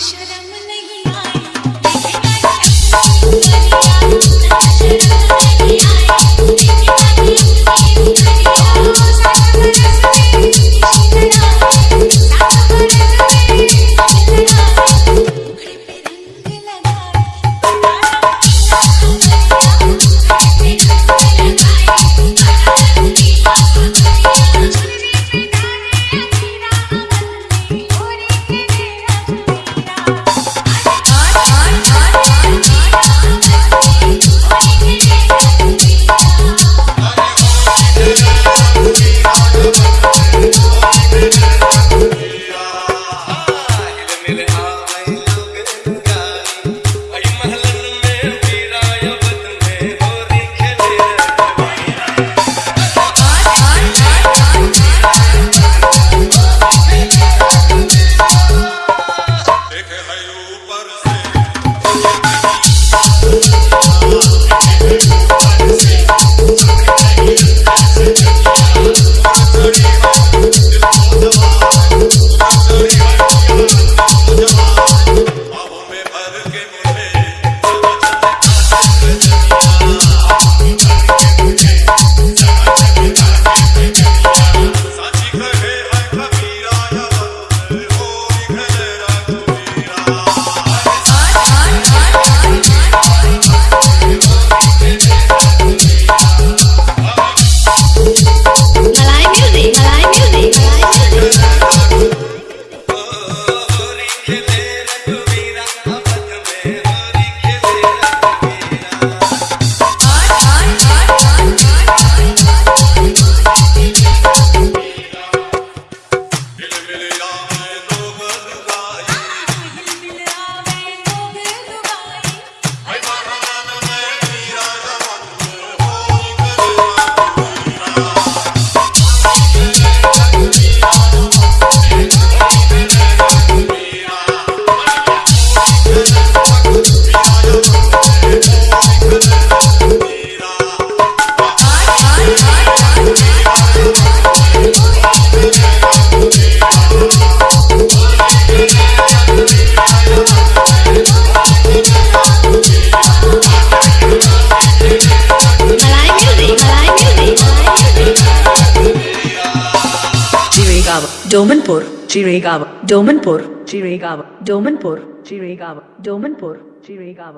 should Chiregaon Domanpur Chiregaon Domanpur Chiregaon Domanpur Chiregaon Domanpur Chiregaon